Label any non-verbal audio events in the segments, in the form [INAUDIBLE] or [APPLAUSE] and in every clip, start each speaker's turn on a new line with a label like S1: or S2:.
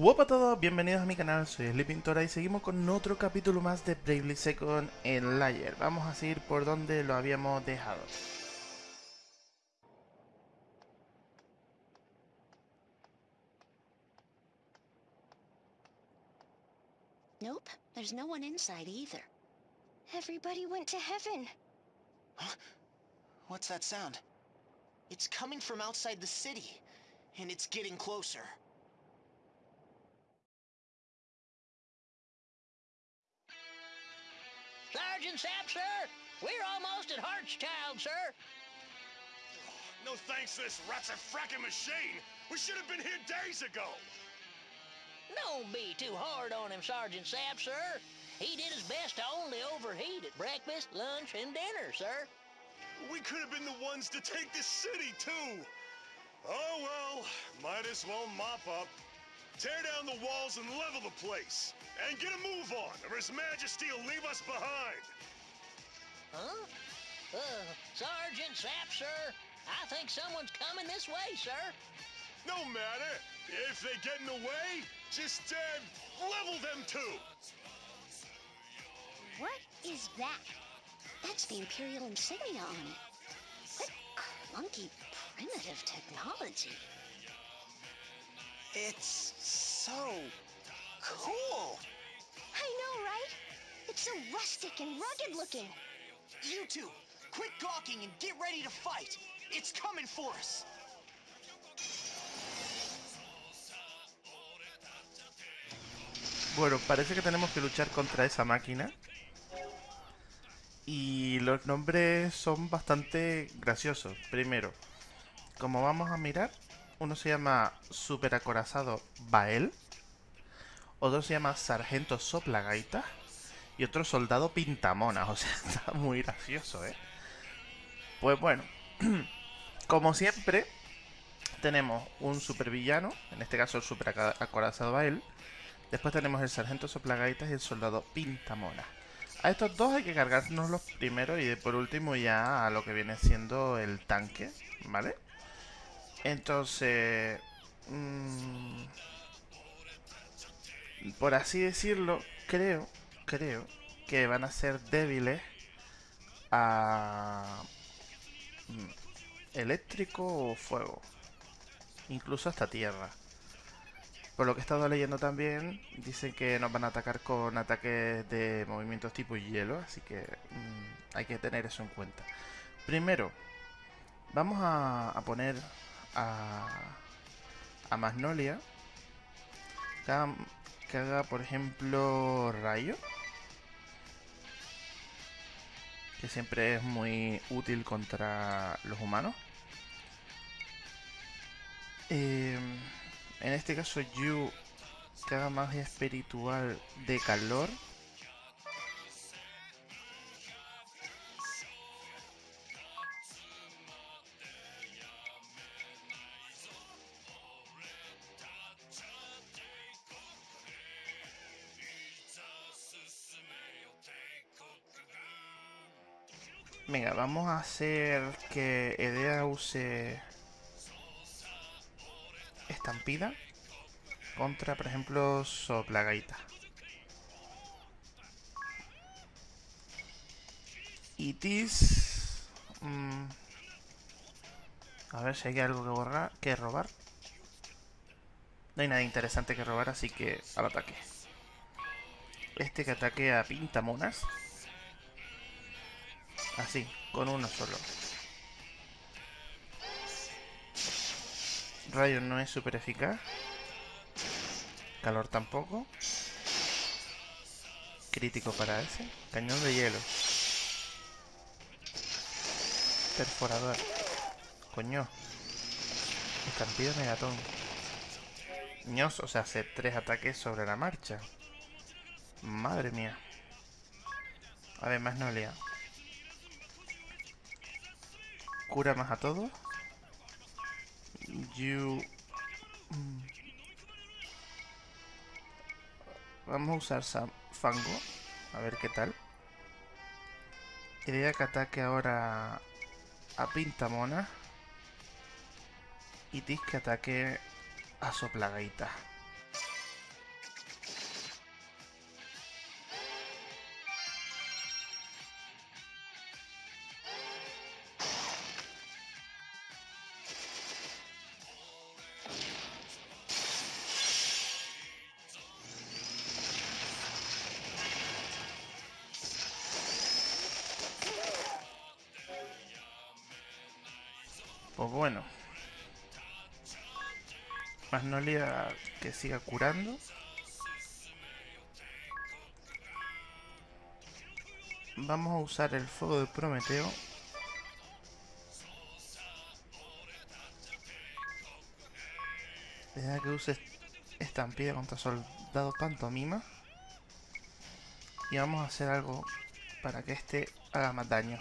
S1: Hola a todos, bienvenidos a mi canal, soy Sleepintora y seguimos con otro capítulo más de Bravely Second en Layer. Vamos a seguir por donde lo habíamos dejado.
S2: Nope, there's no one inside either. Everybody went to heaven.
S3: Huh? What's that sound? It's coming from outside the city, and it's getting closer.
S4: Sergeant Sapp, sir! We're almost at Hartschild, sir!
S5: No thanks to this rat's a fracking machine. We should have been here days ago.
S4: Don't be too hard on him, Sergeant Sapp, sir. He did his best to only overheat at breakfast, lunch, and dinner, sir.
S5: We could have been the ones to take this city, too. Oh, well, might as well mop up. Tear down the walls and level the place. And get a move on, or His Majesty will leave us behind.
S4: Huh? Uh, Sergeant Sapp, sir, I think someone's coming this way, sir.
S5: No matter. If they get in the way, just, uh, level them too.
S2: What is that? That's the Imperial insignia on it. What clunky, primitive technology.
S3: It's so cool.
S2: I know, right? It's so rustic and rugged looking.
S3: You two, quit gawking and get ready to fight. It's coming for us.
S1: Bueno, parece que tenemos que luchar contra esa máquina. Y los nombres son bastante graciosos. Primero, como vamos a mirar, uno se llama Super Acorazado Bael. Otro se llama Sargento Soplagaita. Y otro Soldado Pintamona. O sea, [LAUGHS] está muy gracioso, ¿eh? Pues bueno, [CLEARS THROAT] como siempre, tenemos un supervillano. En este caso el Super Acorazado Bael. Después tenemos el Sargento Soplagaitas y el Soldado Pintamona. A estos dos hay que cargarnos los primeros y por último ya a lo que viene siendo el tanque, ¿vale? Entonces... Mmm, por así decirlo, creo, creo que van a ser débiles a... mm, eléctrico o fuego. Incluso hasta tierra. Por lo que he estado leyendo también, dicen que nos van a atacar con ataques de movimientos tipo hielo, así que mmm, hay que tener eso en cuenta. Primero, vamos a poner a, a Magnolia que haga, por ejemplo, rayo. Que siempre es muy útil contra los humanos. Eh, en este caso Yu que haga magia espiritual de calor. Venga, vamos a hacer que Edea use estampida contra, por ejemplo, Soplagaita. Y Tis... Mmm, a ver si hay algo que, borrar, que robar. No hay nada interesante que robar, así que al ataque. Este que ataque a pintamonas. Así, con uno solo. Rayo no es súper eficaz. Calor tampoco. Crítico para ese. Cañón de hielo. Perforador. Coño. Estampido megatón. Ños, o sea, hace tres ataques sobre la marcha. Madre mía. Además no lea. Cura más a todos. You... Vamos a usar Fango. A ver qué tal. Idea que ataque ahora a Pintamona. Y Tis que ataque a Soplagaita. Pues bueno. Magnolia que siga curando. Vamos a usar el fuego de Prometeo. Deja que use estampida contra soldado pantomima. Y vamos a hacer algo para que este haga más daño.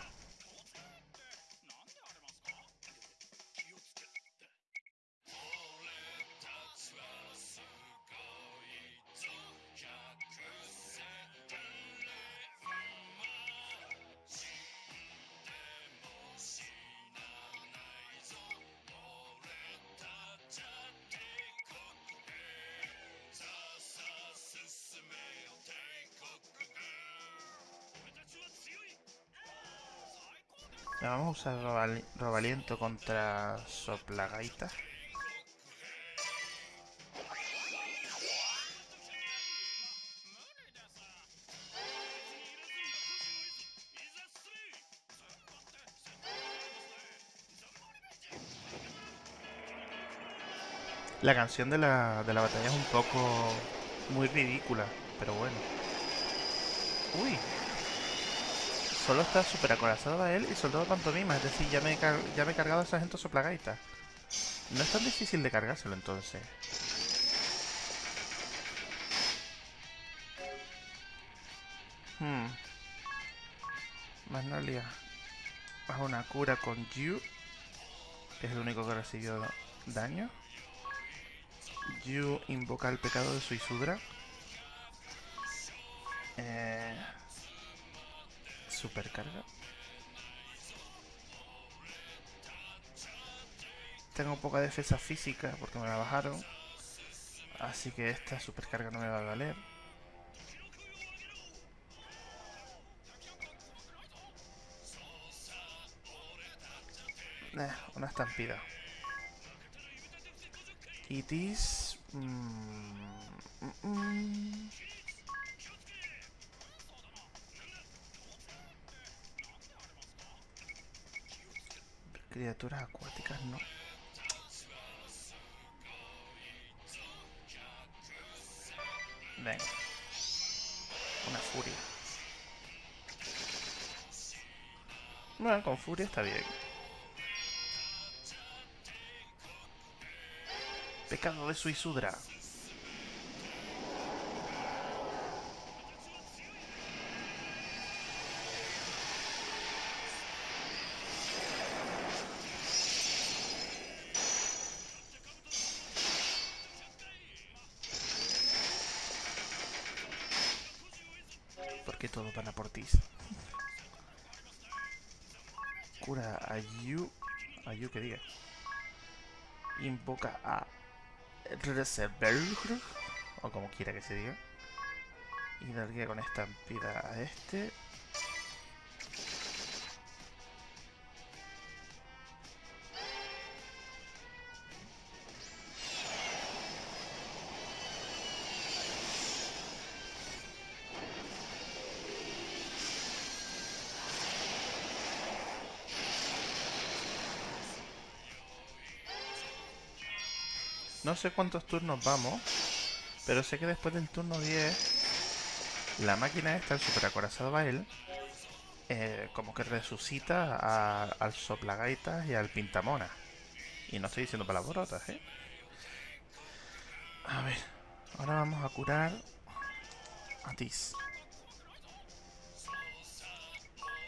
S1: Usar robali- robaliento contra soplagaita. La canción de la, de la batalla es un poco muy ridícula, pero bueno. Uy, Solo está super acorazado a él y soldado pantomima, es decir, ya me, ya me he cargado a sargento soplagaita. No es tan difícil de cargárselo entonces. Hmm. Magnolia. Bajo una cura con Yu. Es el único que recibió daño. Yu invoca el pecado de Suisudra. Eh, supercarga. Tengo poca defensa física porque me la bajaron. Así que esta supercarga no me va a valer. Eh, una estampida. It is... mm, mm, mm. Criaturas acuáticas no. Venga. Una furia. Bueno, con furia está bien. Pecado de Suisudra. Porque todo para por ti. Cura a Yu. A Yu que diga. Invoca a Reserberg. O como quiera que se diga. Y darle con estampida a este. No sé cuántos turnos vamos, pero sé que después del turno 10, la máquina esta, el super acorazado Bael, eh, como que resucita al soplagaitas y al pintamona. Y no estoy diciendo palabrotas, ¿eh? A ver, ahora vamos a curar a Tis.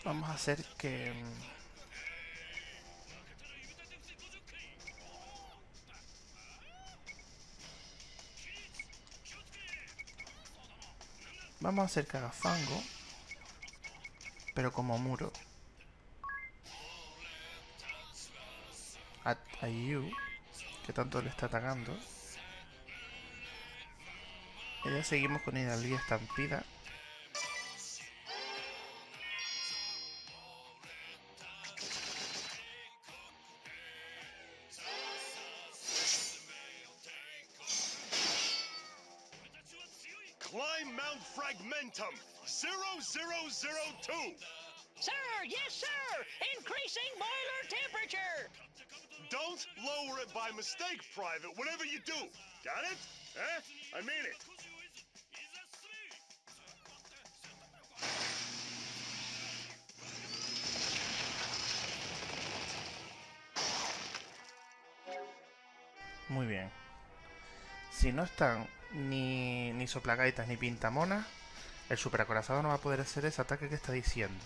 S1: Vamos a hacer que... Vamos a hacer que haga fango. Pero como muro. A, a Yu, que tanto le está atacando. Y ya seguimos con Hidalguía Estampida.
S5: Mount Fragmentum 0002.
S4: Sir, yes, sir! Increasing boiler temperature!
S5: don't lower it by mistake, Private, whatever you do. Got it? Eh? I mean it.
S1: Muy bien. Si no están ni, ni soplagaitas ni pintamonas, el superacorazado no va a poder hacer ese ataque que está diciendo.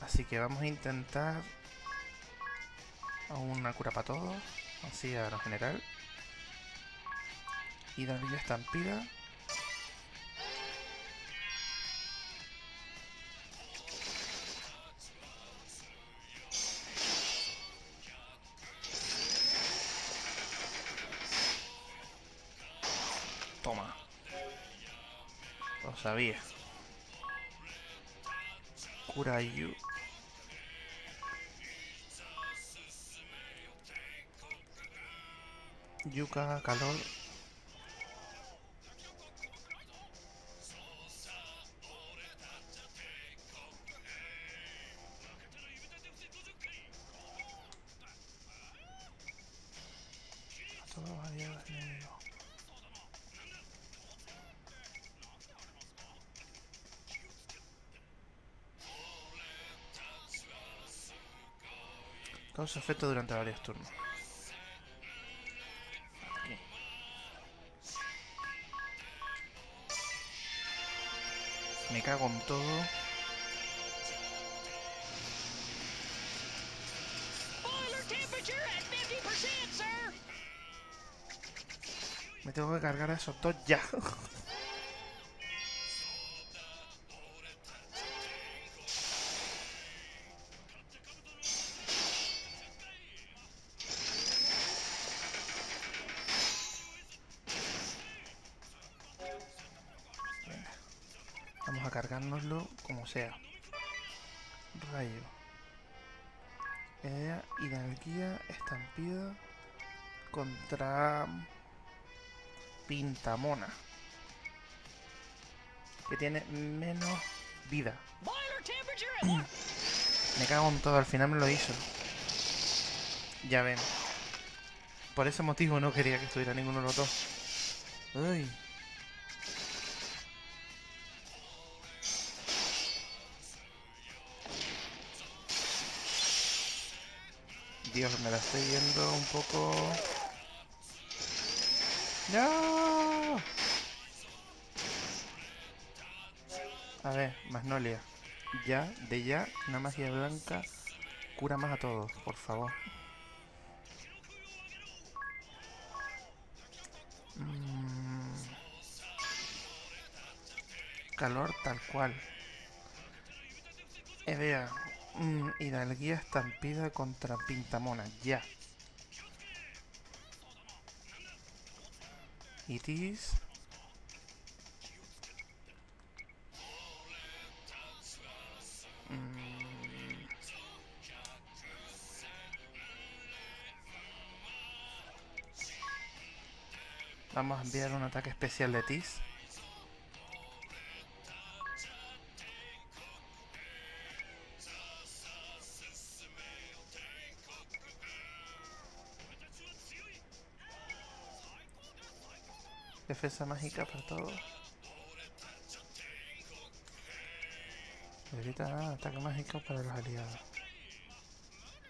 S1: Así que vamos a intentar una cura para todos, así a lo general. Y darle estampida. Sabía. Kurayu. Yuka, calor. Causa efecto durante varios turnos. Aquí. Me cago en todo.
S4: Boiler temperature at 50%, sir.
S1: Me tengo que cargar a esos dos ya. [LAUGHS] Rayo. Idea, hidalguía, estampida contra Pintamona. Que tiene menos vida. [CLEARS THROAT] Me cago en todo, al final me lo hizo. Ya ven. Por ese motivo no quería que estuviera ninguno de los dos. Uy. Dios, me la estoy viendo un poco... ¡No! A ver, Magnolia. Ya, de ya, una magia blanca cura más a todos, por favor. Mm. Calor tal cual. Evea, mm, hidalguía estampida contra Pintamona, ya. Itis. Mm. Vamos a enviar un ataque especial de Tis. Defensa mágica para todos. Ataque mágico para los aliados.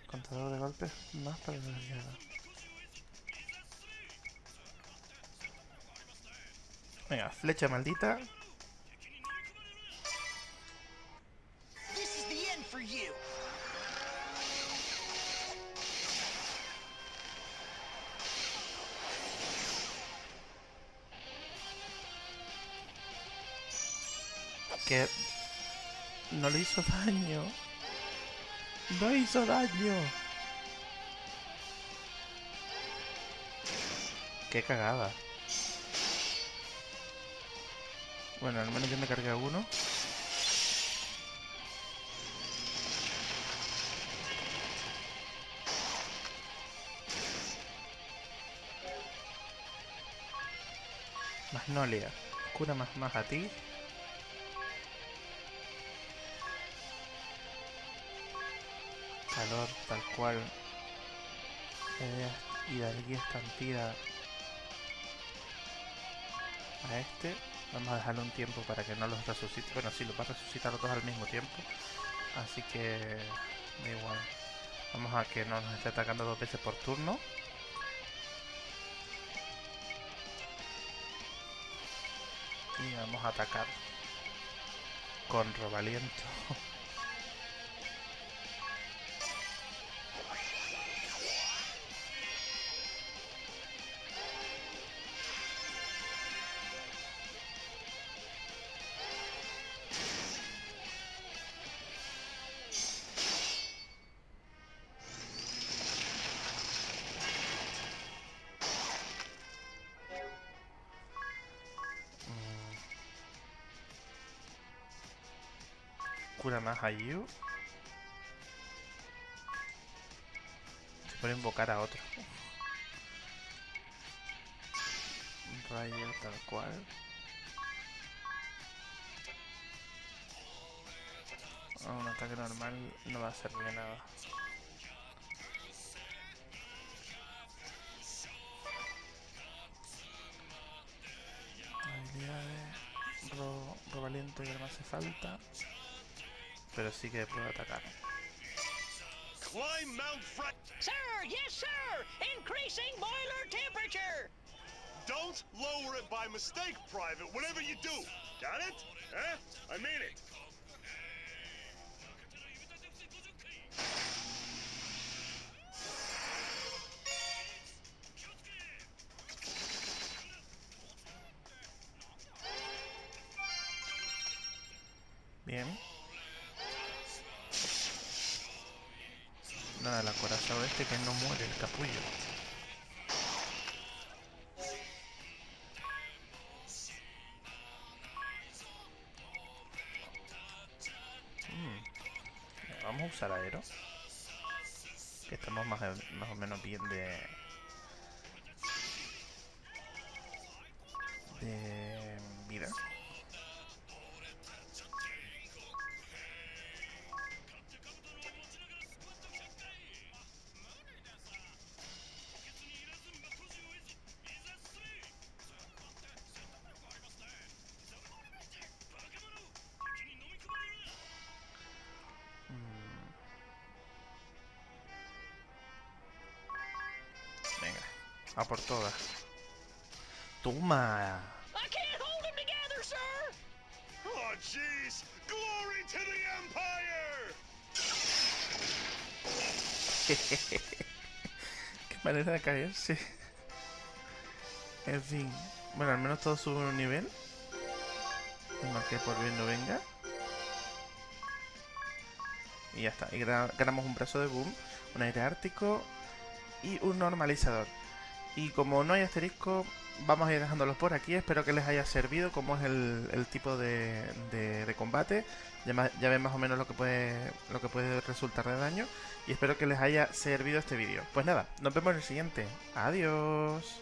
S1: Contador de golpes más para los aliados. Venga, flecha maldita. Que no le hizo daño. No hizo daño. Qué cagada. Bueno, al menos yo me cargué a uno. Magnolia, cura más más a ti. Calor tal cual. Es ir al guía estampida a este. Vamos a dejarle un tiempo para que no los resucite. Bueno, sí, los va a resucitar los dos al mismo tiempo. Así que da igual. Vamos a que no nos esté atacando dos veces por turno. Y vamos a atacar con robaliento. [LAUGHS] Cura más a Yu. Se puede invocar a otro. Rayo tal cual. Ah, un ataque normal no va a de nada. Habilidades. Ro, ro valiente que no hace falta. Pero sí que puedo atacar.
S5: Climb Mount Fra-
S4: Sir, yes, sir! Increasing boiler temperature!
S5: Don't lower it by mistake, Private, whatever you do. Got it? Eh? I mean it.
S1: Vamos a usar aero. Que estamos más, más o menos bien de... De a por todas. Toma.
S4: Sir!
S5: Oh! [LAUGHS]
S1: Qué manera de caerse. En fin. Bueno, al menos todos suben un nivel. Uno que por bien no venga. Y ya está. Y ganamos un brazo de boom, un aire ártico y un normalizador. Y como no hay asterisco, vamos a ir dejándolos por aquí. Espero que les haya servido como es el, tipo de, combate. Ya, ya ven más o menos lo que puede lo que puede resultar de daño. Y espero que les haya servido este vídeo. Pues nada, nos vemos en el siguiente. Adiós.